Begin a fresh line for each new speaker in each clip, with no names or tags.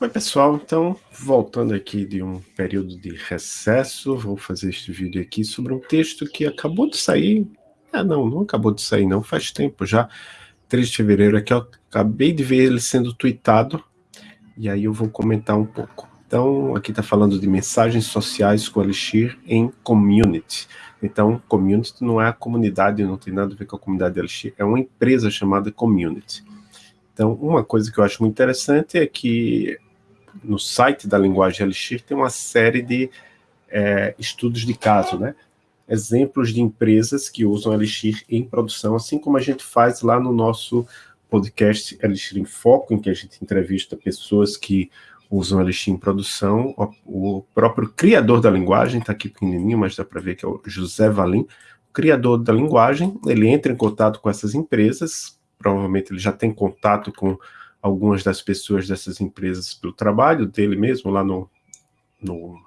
Oi pessoal, então voltando aqui de um período de recesso, vou fazer este vídeo aqui sobre um texto que acabou de sair, ah não, não acabou de sair não, faz tempo já, 3 de fevereiro aqui, eu acabei de ver ele sendo tweetado, e aí eu vou comentar um pouco. Então, aqui está falando de mensagens sociais com Elixir em Community. Então, Community não é a comunidade, não tem nada a ver com a comunidade de Elixir, é uma empresa chamada Community. Então, uma coisa que eu acho muito interessante é que no site da linguagem Elixir tem uma série de é, estudos de caso, né? Exemplos de empresas que usam Elixir em produção, assim como a gente faz lá no nosso podcast Elixir em Foco, em que a gente entrevista pessoas que usam Elixir em produção. O, próprio criador da linguagem, está aqui pequenininho, mas dá para ver que é o José Valim, criador da linguagem, ele entra em contato com essas empresas, provavelmente ele já tem contato com algumas das pessoas dessas empresas pelo trabalho dele mesmo, lá no, no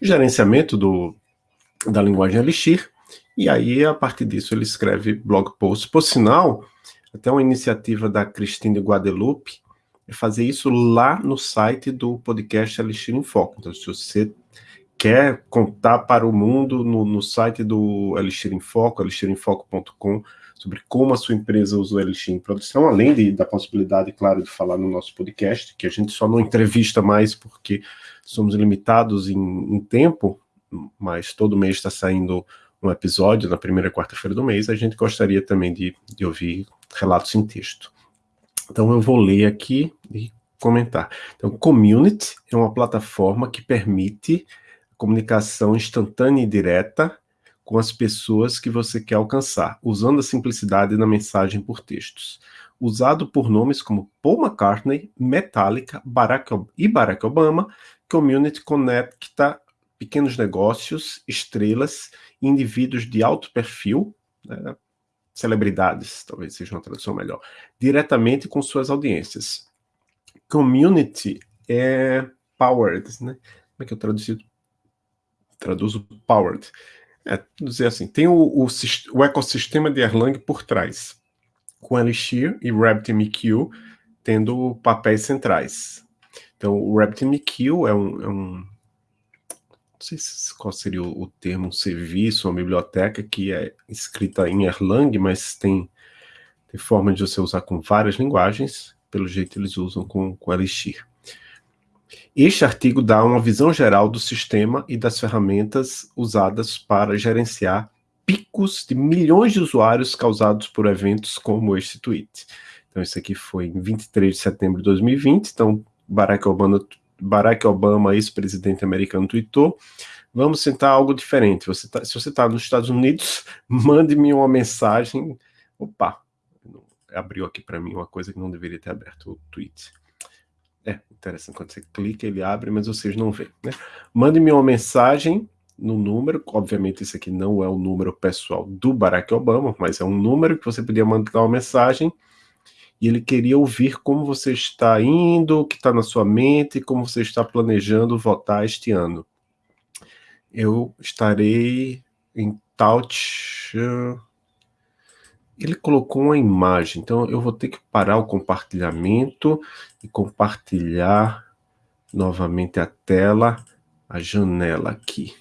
gerenciamento do, da linguagem Elixir, e aí, a partir disso, ele escreve blog posts. Por sinal, até uma iniciativa da Cristina Guadalupe, é fazer isso lá no site do podcast Elixir em Foco. Então, se você quer contar para o mundo no, no site do Elixir em Foco, elixirinfoco.com, sobre como a sua empresa usa o Elixir em produção, além de, da possibilidade, claro, de falar no nosso podcast, que a gente só não entrevista mais porque somos limitados em, em tempo, mas todo mês está saindo um episódio na primeira quarta-feira do mês, a gente gostaria também de, de ouvir relatos em texto. Então eu vou ler aqui e comentar. Então, Community é uma plataforma que permite comunicação instantânea e direta com as pessoas que você quer alcançar, usando a simplicidade na mensagem por textos. Usado por nomes como Paul McCartney, Metallica Barack e Barack Obama, Community conecta pequenos negócios, estrelas, indivíduos de alto perfil, né, celebridades, talvez seja uma tradução melhor, diretamente com suas audiências. Community é powered, né? Como é que eu traduzo? Traduzo powered. É, dizer assim, tem o, o, o, ecossistema de Erlang por trás, com Elixir e RabbitMQ tendo papéis centrais. Então, o RabbitMQ é um, é um não sei qual seria o, o, termo, um serviço, uma biblioteca que é escrita em Erlang, mas tem, tem forma de você usar com várias linguagens, pelo jeito eles usam com, com Elixir. Este artigo dá uma visão geral do sistema e das ferramentas usadas para gerenciar picos de milhões de usuários causados por eventos como este tweet. Então, isso aqui foi em 23 de setembro de 2020, então Barack Obama, Barack Obama ex-presidente americano, tweetou, vamos tentar algo diferente. Você tá, se você está nos Estados Unidos, mande-me uma mensagem. Opa, abriu aqui para mim uma coisa que não deveria ter aberto, o tweet. É interessante, quando você clica ele abre, mas vocês não veem. Né? Mande-me uma mensagem no número, obviamente esse aqui não é o número pessoal do Barack Obama, mas é um número que você podia mandar uma mensagem e ele queria ouvir como você está indo, o que está na sua mente, como você está planejando votar este ano. Eu estarei em touch ele colocou uma imagem, então eu vou ter que parar o compartilhamento e compartilhar novamente a tela, a janela aqui.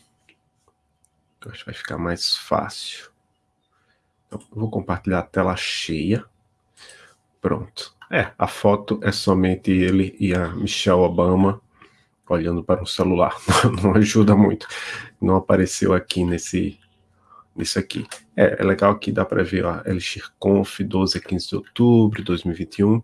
Eu acho que vai ficar mais fácil. Então, eu vou compartilhar a tela cheia. Pronto. É, a foto é somente ele e a Michelle Obama olhando para o celular. Não ajuda muito. Não apareceu aqui nesse isso aqui. É, é legal que dá para ver, ó, Elixir Conf, 12 a 15 de outubro de 2021.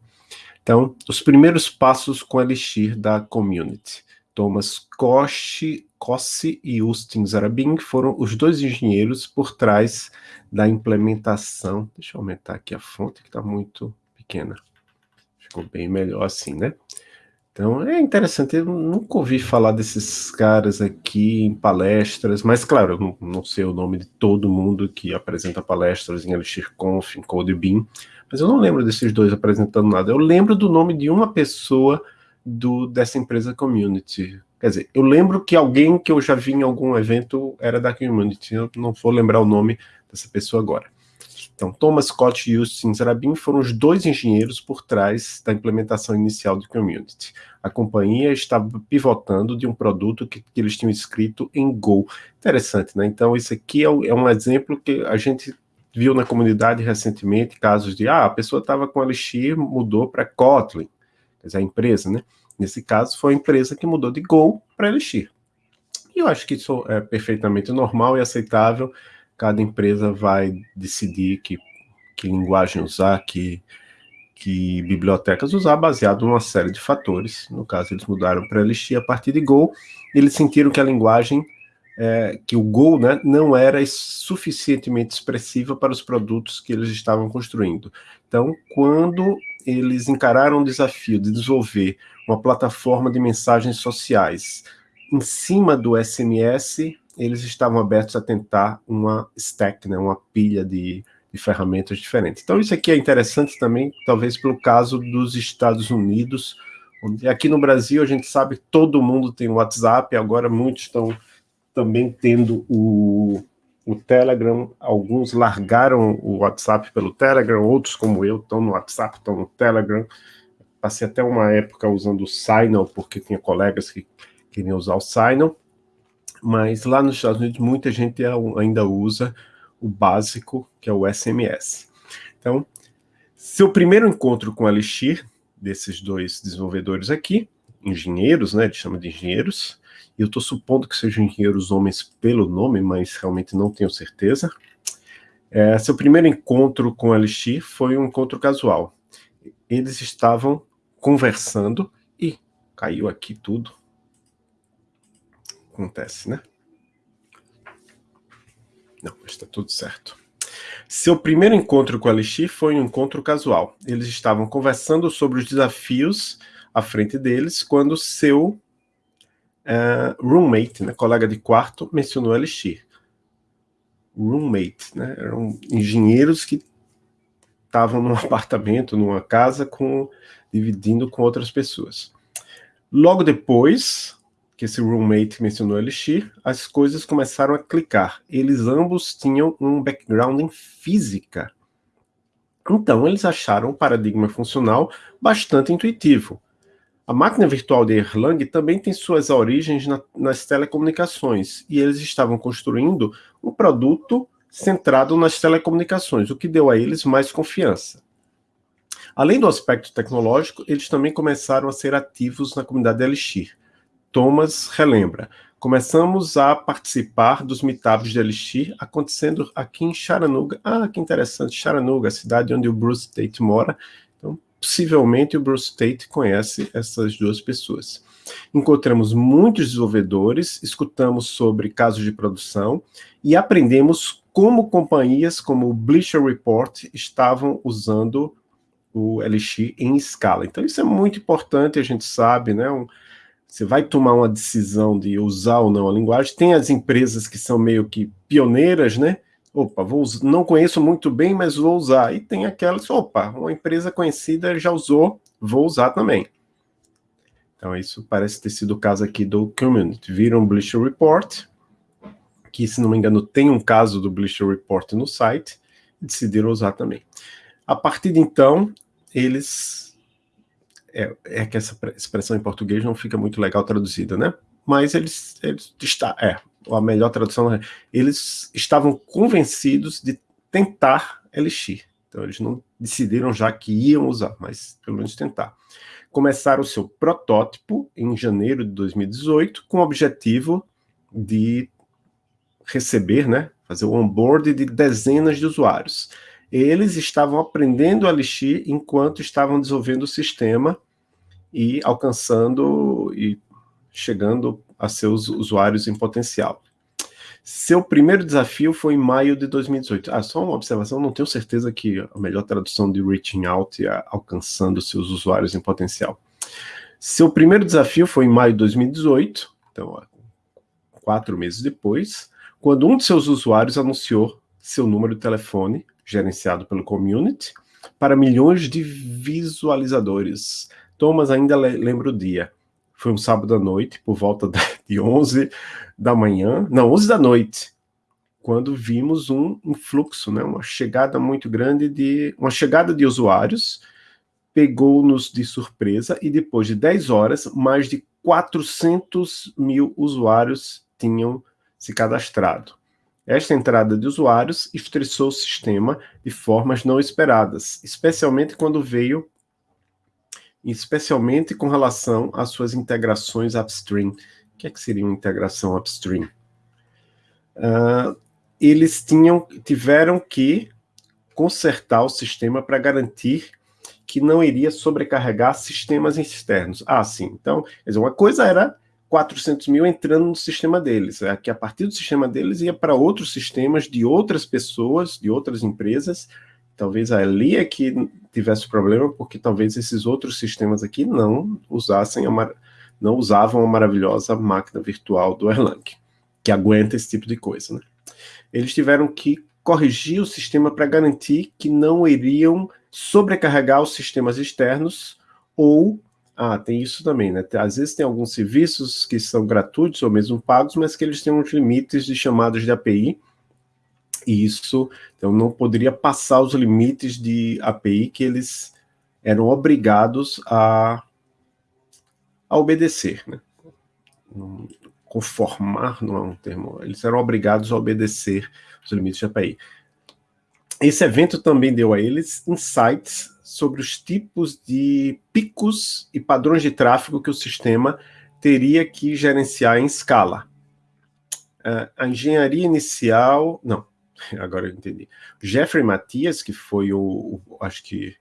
Então, os primeiros passos com Elixir da Community. Thomas Koshi, Kossi e Ustin Zarabin foram os dois engenheiros por trás da implementação. Deixa eu aumentar aqui a fonte, que está muito pequena. Ficou bem melhor assim, né? Então é interessante, eu nunca ouvi falar desses caras aqui em palestras, mas claro, eu não, sei o nome de todo mundo que apresenta palestras em ElixirConf, em CodeBeam, mas eu não lembro desses dois apresentando nada. Eu lembro do nome de uma pessoa do, dessa empresa Community. Quer dizer, eu lembro que alguém que eu já vi em algum evento era da Community, eu não vou lembrar o nome dessa pessoa agora. Então, Thomas Scott e Justin Rabin foram os dois engenheiros por trás da implementação inicial do Community. A companhia estava pivotando de um produto que, que eles tinham escrito em Go. Interessante, né? Então, isso aqui é, é um exemplo que a gente viu na comunidade recentemente, casos de, ah, a pessoa estava com Elixir, mudou para Kotlin, quer dizer, a empresa, né? Nesse caso, foi a empresa que mudou de Go para Elixir. E eu acho que isso é perfeitamente normal e aceitável, cada empresa vai decidir que, que linguagem usar, que, que bibliotecas usar, baseado numa série de fatores. No caso, eles mudaram para Elixir a partir de Go, eles sentiram que a linguagem, é, que o Go né, não era suficientemente expressiva para os produtos que eles estavam construindo. Então, quando eles encararam o desafio de desenvolver uma plataforma de mensagens sociais em cima do SMS, eles estavam abertos a tentar uma stack, né, uma pilha de, de ferramentas diferentes. Então isso aqui é interessante também, talvez pelo caso dos Estados Unidos, onde aqui no Brasil a gente sabe que todo mundo tem o WhatsApp, agora muitos estão também tendo o, o Telegram, alguns largaram o WhatsApp pelo Telegram, outros como eu estão no WhatsApp, estão no Telegram, passei até uma época usando o Signal, porque tinha colegas que queriam usar o Signal, mas lá nos Estados Unidos muita gente ainda usa o básico, que é o SMS. Então, seu primeiro encontro com Elixir, desses dois desenvolvedores aqui, engenheiros, né, ele chama de engenheiros, eu estou supondo que sejam engenheiros homens pelo nome, mas realmente não tenho certeza. É, seu primeiro encontro com Elixir foi um encontro casual. Eles estavam conversando e caiu aqui tudo acontece, né? Não, está tudo certo. Seu primeiro encontro com a Elixir foi um encontro casual. Eles estavam conversando sobre os desafios à frente deles quando seu uh, roommate, né, colega de quarto, mencionou a Elixir. Roommate, né, eram engenheiros que estavam num apartamento, numa casa, com, dividindo com outras pessoas. Logo depois, que esse roommate mencionou Elixir, as coisas começaram a clicar. Eles ambos tinham um background em física. Então, eles acharam o paradigma funcional bastante intuitivo. A máquina virtual de Erlang também tem suas origens na, nas telecomunicações, e eles estavam construindo um produto centrado nas telecomunicações, o que deu a eles mais confiança. Além do aspecto tecnológico, eles também começaram a ser ativos na comunidade Elixir. Thomas relembra. Começamos a participar dos meetups de Elixir, acontecendo aqui em Chattanooga. Ah, que interessante, Chattanooga, a cidade onde o Bruce Tate mora. Então, possivelmente o Bruce Tate conhece essas duas pessoas. Encontramos muitos desenvolvedores, escutamos sobre casos de produção e aprendemos como companhias como o Bleacher Report estavam usando o Elixir em escala. Então isso é muito importante, a gente sabe, né? Um, você vai tomar uma decisão de usar ou não a linguagem, tem as empresas que são meio que pioneiras, né? Opa, vou, não conheço muito bem, mas vou usar. E tem aquelas, opa, uma empresa conhecida já usou, vou usar também. Então isso parece ter sido o caso aqui do Community. Viram o Bleacher Report, que se não me engano tem um caso do Bleacher Report no site, e decidiram usar também. A partir de então, eles é, é, que essa expressão em português não fica muito legal traduzida, né? Mas eles, eles está, é, a melhor tradução é, eles estavam convencidos de tentar Elixir. Então eles não decidiram já que iam usar, mas pelo menos tentar. Começaram o seu protótipo em janeiro de 2018 com o objetivo de receber, né, fazer o onboard de dezenas de usuários eles estavam aprendendo a Elixir enquanto estavam desenvolvendo o sistema e alcançando e chegando a seus usuários em potencial. Seu primeiro desafio foi em maio de 2018. Ah, só uma observação, não tenho certeza que a melhor tradução de reaching out é alcançando seus usuários em potencial. Seu primeiro desafio foi em maio de 2018, então quatro meses depois, quando um de seus usuários anunciou seu número de telefone gerenciado pelo Community, para milhões de visualizadores. Thomas ainda lembra o dia. Foi um sábado à noite, por volta de 11 da manhã, não, 11 da noite. quando vimos um influxo, né, uma chegada muito grande de uma chegada de usuários, pegou-nos de surpresa e depois de 10 horas, mais de 400 mil usuários tinham se cadastrado. Esta entrada de usuários estressou o sistema de formas não esperadas, especialmente quando veio, especialmente com relação às suas integrações upstream. O que, é que seria uma integração upstream? Uh, eles tinham, tiveram que consertar o sistema para garantir que não iria sobrecarregar sistemas externos. Ah, sim. Então, uma coisa era 400 mil entrando no sistema deles, é que a partir do sistema deles ia para outros sistemas de outras pessoas, de outras empresas, talvez ali é que tivesse problema, porque talvez esses outros sistemas aqui não usassem a não usavam a maravilhosa máquina virtual do Erlang, que aguenta esse tipo de coisa, né? eles tiveram que corrigir o sistema para garantir que não iriam sobrecarregar os sistemas externos ou ah, tem isso também, né? Às vezes tem alguns serviços que são gratuitos ou mesmo pagos, mas que eles têm uns limites de chamadas de API, e isso então, não poderia passar os limites de API que eles eram obrigados a, a obedecer, né? conformar não é um termo, eles eram obrigados a obedecer os limites de API. Esse evento também deu a eles insights sobre os tipos de picos e padrões de tráfego que o sistema teria que gerenciar em escala. Uh, a engenharia inicial... Não, agora eu entendi. Jeffrey Matias, que foi o, o acho que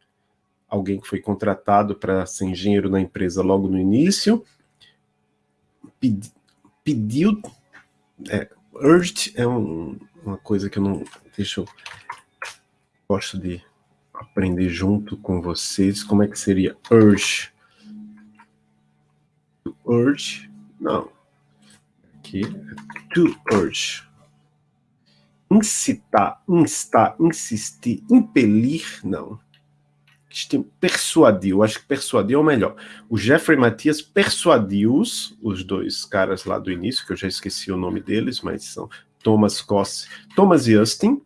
alguém que foi contratado para ser engenheiro na empresa logo no início, pediu, é, urged é um, uma coisa que eu não, deixa eu, gosto de aprender junto com vocês, como é que seria urge? urge, não, aqui, to urge, incitar, instar, insistir, impelir, não, persuadiu, acho que persuadiu é o melhor. O Jeffrey Matias persuadiu-os, os dois caras lá do início, que eu já esqueci o nome deles, mas são Thomas Cosse, Thomas e Austin,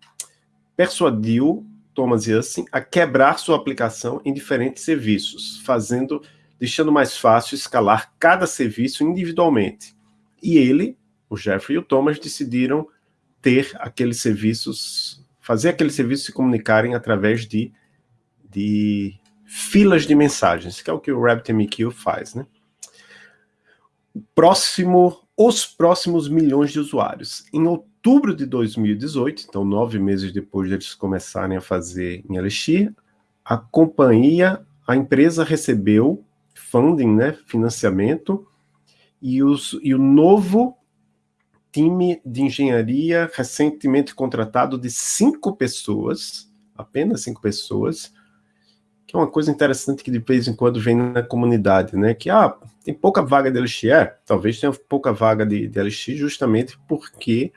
persuadiu Thomas Austin a quebrar sua aplicação em diferentes serviços, fazendo, deixando mais fácil escalar cada serviço individualmente. E ele, o Jeffrey e o Thomas decidiram ter aqueles serviços, fazer aqueles serviços se comunicarem através de de filas de mensagens, que é o que o RabbitMQ faz, né? Próximo, os próximos milhões de usuários. Em outubro de 2018, então nove meses depois de eles começarem a fazer em Elixir, a companhia, a empresa recebeu funding, né, financiamento, e, os, e o novo time de engenharia recentemente contratado de cinco pessoas, apenas cinco pessoas, que é uma coisa interessante que de vez em quando vem na comunidade, né? Que, ah, tem pouca vaga de LX, é, talvez tenha pouca vaga de, de LX justamente porque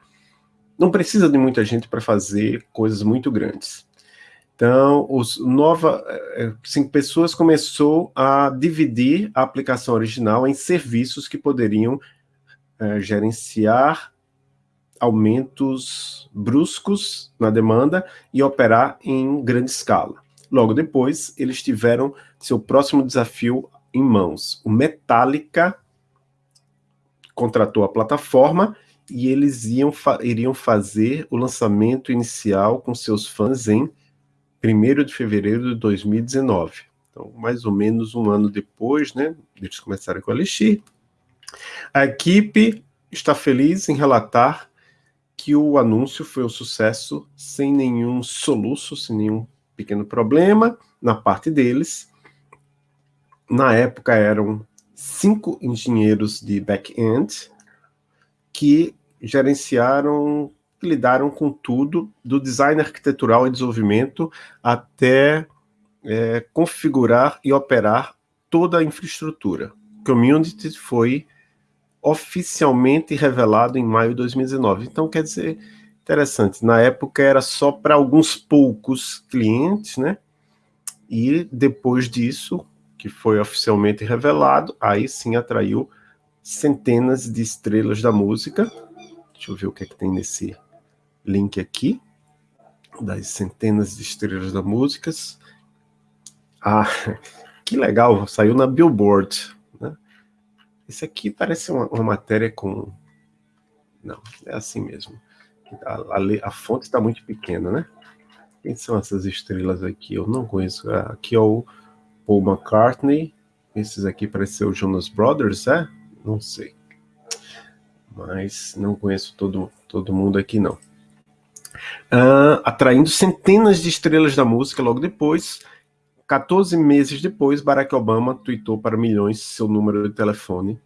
não precisa de muita gente para fazer coisas muito grandes. Então, os nova eh, eh, cinco pessoas começou a dividir a aplicação original em serviços que poderiam é, gerenciar aumentos bruscos na demanda e operar em grande escala. Logo depois, eles tiveram seu próximo desafio em mãos. O Metallica contratou a plataforma e eles iam fa iriam fazer o lançamento inicial com seus fãs em 1 de fevereiro de 2019. Então, mais ou menos um ano depois, né, eles começaram com a Elixir. A equipe está feliz em relatar que o anúncio foi um sucesso sem nenhum soluço, sem nenhum pequeno problema na parte deles. Na época eram cinco engenheiros de back-end que gerenciaram, lidaram com tudo, do design arquitetural e desenvolvimento até é, configurar e operar toda a infraestrutura. Community foi oficialmente revelado em maio de 2019. Então, quer dizer, Interessante, na época era só para alguns poucos clientes, né? E depois disso, que foi oficialmente revelado, aí sim atraiu centenas de estrelas da música. Deixa eu ver o que é que tem nesse link aqui, das centenas de estrelas da músicas. Ah, que legal, saiu na Billboard. Né? Esse aqui parece uma, uma matéria com... Não, é assim mesmo. A, a, a fonte está muito pequena, né? Quem são essas estrelas aqui? Eu não conheço. Ah, aqui é o Paul McCartney. Esses aqui parecem ser o Jonas Brothers, é? Não sei. Mas não conheço todo, todo mundo aqui, não. Uh, atraindo centenas de estrelas da música logo depois. 14 meses depois, Barack Obama tweetou para milhões seu número de telefone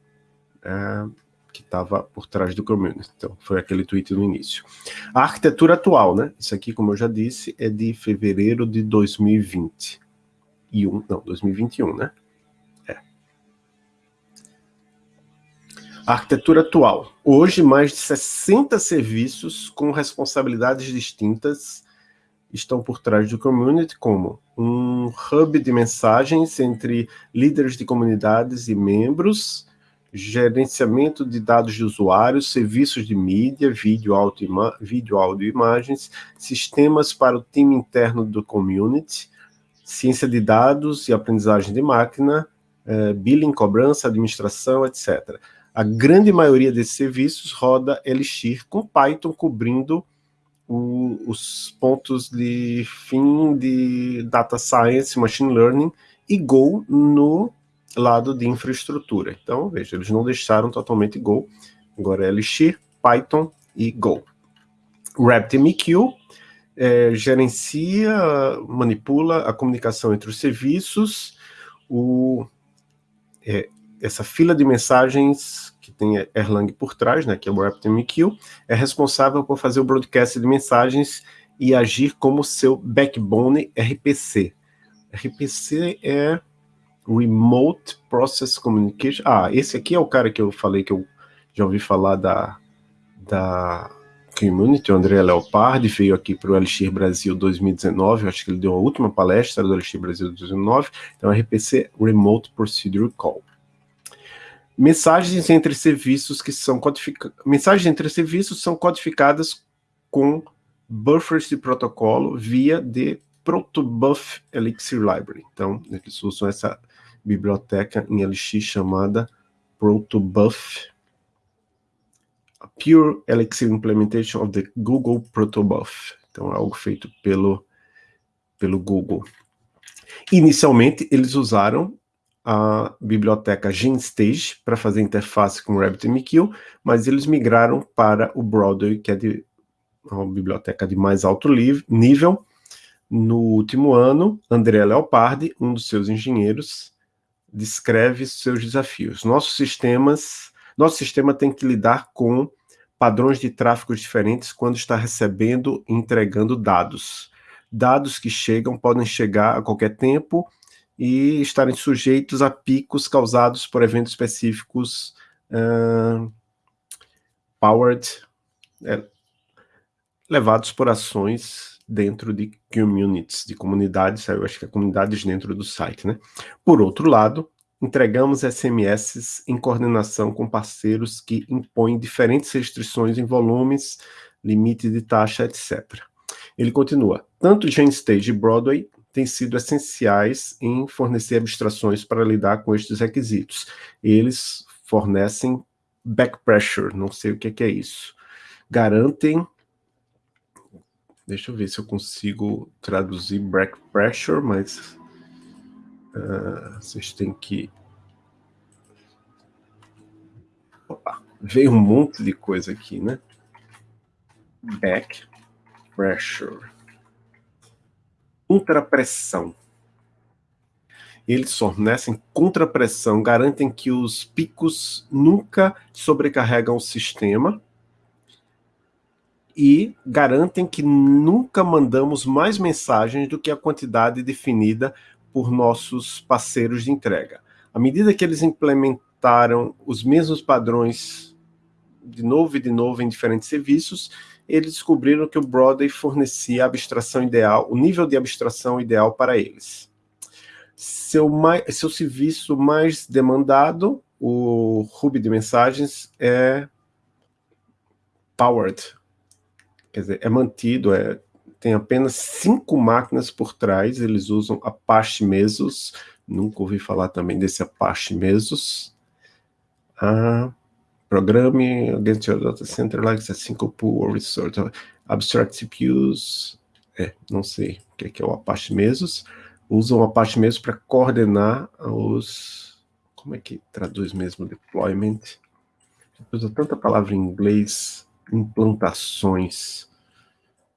uh, que estava por trás do community. Então, foi aquele tweet no início. A arquitetura atual, né? Isso aqui, como eu já disse, é de fevereiro de 2020. E um, não, 2021, né? A arquitetura atual. Hoje, mais de 60 serviços com responsabilidades distintas estão por trás do community, como um hub de mensagens entre líderes de comunidades e membros, gerenciamento de dados de usuários, serviços de mídia, vídeo, vídeo, áudio e imagens, sistemas para o time interno do community, ciência de dados e aprendizagem de máquina, eh, billing, cobrança, administração, etc. A grande maioria desses serviços roda Elixir com Python cobrindo o, os pontos de fim de Data Science, Machine Learning e Go no lado de infraestrutura. Então, veja, eles não deixaram totalmente Go, agora é Elixir, Python e Go. RabbitMQ é, gerencia, manipula a comunicação entre os serviços, o, é, essa fila de mensagens que tem Erlang por trás, né, que é o RabbitMQ, é responsável por fazer o broadcast de mensagens e agir como seu backbone RPC. RPC é Remote Process Communication. Ah, esse aqui é o cara que eu falei que eu já ouvi falar da, da Community, o André Leopard, veio aqui para o Elixir Brasil 2019, acho que ele deu a última palestra do Elixir Brasil 2019, então RPC Remote Procedure Call mensagens entre serviços que são codificadas. Mensagens entre serviços são codificadas com buffers de protocolo via de Protobuf Elixir Library. Então, eles usam essa biblioteca em Elixir chamada Protobuf Pure Elixir Implementation of the Google Protobuf. Então, é algo feito pelo, pelo Google. Inicialmente, eles usaram a biblioteca GenStage para fazer interface com RabbitMQ, mas eles migraram para o Broadway, que é de, uma biblioteca de mais alto nível. No último ano, André Leopardi, um dos seus engenheiros, descreve seus desafios. Nossos sistemas, nosso sistema tem que lidar com padrões de tráfego diferentes quando está recebendo e entregando dados. Dados que chegam podem chegar a qualquer tempo e estarem sujeitos a picos causados por eventos específicos uh, powered, é, levados por ações dentro de communities, de comunidades, eu acho que é comunidades dentro do site, né? Por outro lado, entregamos SMS em coordenação com parceiros que impõem diferentes restrições em volumes, limite de taxa, etc. Ele continua, tanto GenStage e Broadway têm sido essenciais em fornecer abstrações para lidar com estes requisitos. Eles fornecem back pressure, não sei o que é, é isso. Garantem, deixa eu ver se eu consigo traduzir back pressure, mas uh, vocês têm que... Opa, veio um monte de coisa aqui, né? Back pressure contrapressão. Eles fornecem contrapressão, garantem que os picos nunca sobrecarregam o sistema e garantem que nunca mandamos mais mensagens do que a quantidade definida por nossos parceiros de entrega. À medida que eles implementaram os mesmos padrões de novo e de novo em diferentes serviços, eles descobriram que o Broadway fornecia a abstração ideal, o nível de abstração ideal para eles. Seu, mais, seu serviço mais demandado, o Ruby de mensagens, é Powered quer dizer, é mantido, é, tem apenas cinco máquinas por trás, eles usam Apache Mesos, nunca ouvi falar também desse Apache Mesos. Ah, programe against your data center like a single pool or resort. Abstract CPUs, é, não sei o que é, que é o Apache Mesos. Usam o Apache Mesos para coordenar os... Como é que traduz mesmo deployment? Usa tanta palavra em inglês, implantações.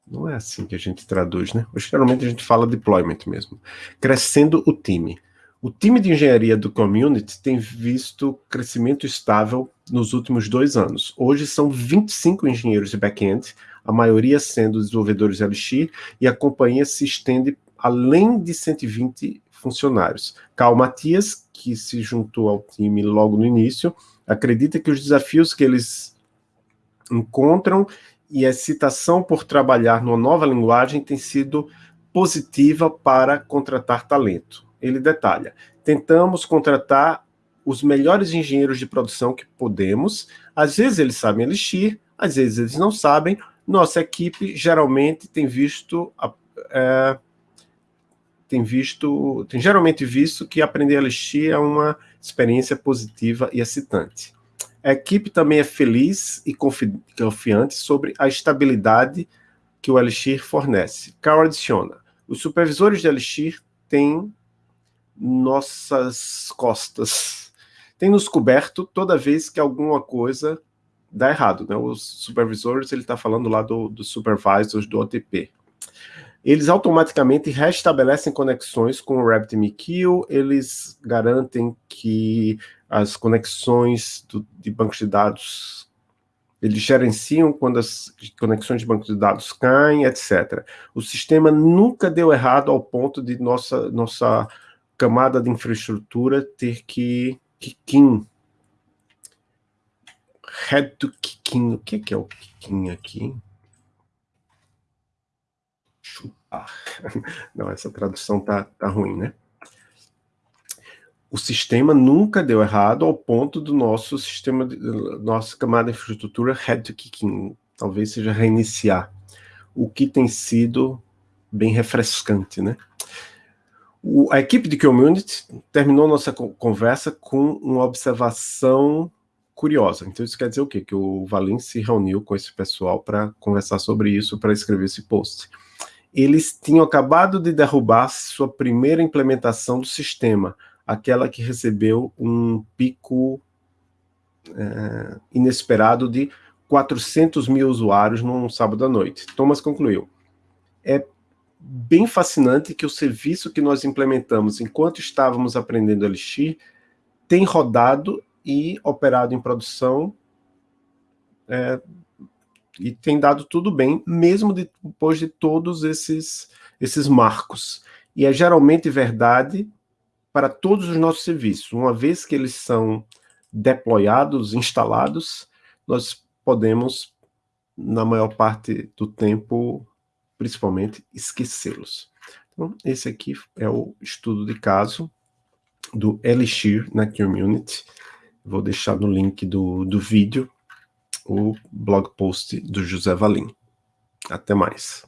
Não é assim que a gente traduz, né? Geralmente a gente fala deployment mesmo. Crescendo o time. O time de engenharia do Community tem visto crescimento estável nos últimos dois anos. Hoje são 25 engenheiros de back-end, a maioria sendo desenvolvedores Elixir, e a companhia se estende além de 120 funcionários. Carl Matias, que se juntou ao time logo no início, acredita que os desafios que eles encontram e a excitação por trabalhar numa nova linguagem tem sido positiva para contratar talento. Ele detalha, tentamos contratar os melhores engenheiros de produção que podemos, às vezes eles sabem Elixir, às vezes eles não sabem, nossa equipe geralmente tem visto, é, tem visto, tem geralmente visto que aprender Elixir é uma experiência positiva e excitante. A equipe também é feliz e confiante sobre a estabilidade que o Elixir fornece. Carl adiciona, os supervisores de Elixir têm nossas costas, têm nos coberto toda vez que alguma coisa dá errado. Né? Os supervisores, ele está falando lá dos do supervisors do OTP. Eles automaticamente restabelecem conexões com o RabbitMQ, eles garantem que as conexões do, de bancos de dados, eles gerenciam quando as conexões de bancos de dados caem, etc. O sistema nunca deu errado ao ponto de nossa, nossa camada de infraestrutura ter que kikin. Head to kikin. O que é o kikin aqui? chupar. Não, essa tradução tá, tá ruim, né? O sistema nunca deu errado ao ponto do nosso sistema, nossa camada de infraestrutura head to kicking, talvez seja reiniciar, o que tem sido bem refrescante, né? O, a equipe de Community terminou nossa conversa com uma observação curiosa. Então isso quer dizer o quê? Que o Valim se reuniu com esse pessoal para conversar sobre isso, para escrever esse post eles tinham acabado de derrubar sua primeira implementação do sistema, aquela que recebeu um pico é, inesperado de 400 mil usuários num sábado à noite. Thomas concluiu, é bem fascinante que o serviço que nós implementamos enquanto estávamos aprendendo Elixir tem rodado e operado em produção é, e tem dado tudo bem, mesmo depois de todos esses, esses marcos. E é geralmente verdade para todos os nossos serviços. Uma vez que eles são deployados, instalados, nós podemos, na maior parte do tempo, principalmente, esquecê-los. Então, esse aqui é o estudo de caso do Elixir na Community. Vou deixar no link do, do vídeo o blog post do José Valim. Até mais.